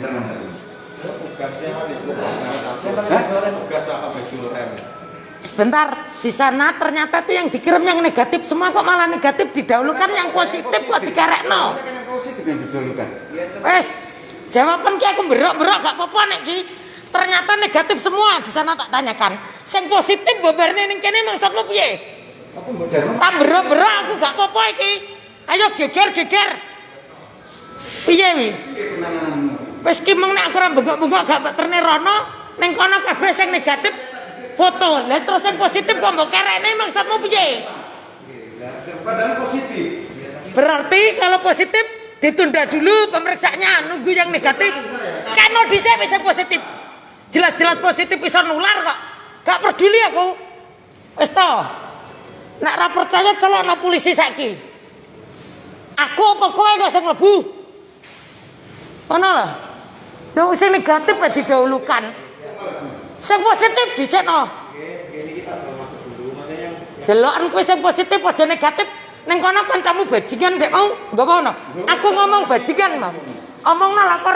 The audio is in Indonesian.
Tadi. tugasnya rem Sebentar, di sana ternyata tuh yang dikirim yang negatif semua kok malah negatif didahulukan yang positif kok dikerekno. Kan yang positif yang didahulukan. Wes, jawaban ki aku berok-berok gak apa-apa nek ki. Ternyata negatif semua di sana tak tanyakan. Sing positif bobarne ning kene maksudmu piye? Apa mbok jarno? Tak berok-berok aku gak apa-apa iki. Ayo geger-geger. Piye wi? Wis ki meng nek aku ora bengok-bengok gak mbok terne rono, ning kono kabeh sing negatif foto. Lah terus sing positif kok mbok kerekne maksudmu piye? Padahal positif. Berarti kalau positif ditunda dulu pemeriksaannya nunggu yang negatif. Kan dhisik wis positif. Jelas-jelas positif bisa nular kok. Gak peduli aku. Wis to. Nek ora percaya celokno polisi saiki. Aku apa kowe kok sing mlebu? Lho. Dong sing negatif ya didahulukan. Sing positif dhisikno. Delokan kowe sing positif aja negatif. Ning kono kancamu bajingan ndek mau, nggo ono. Aku ngomong bajingan mau. Omongno lapor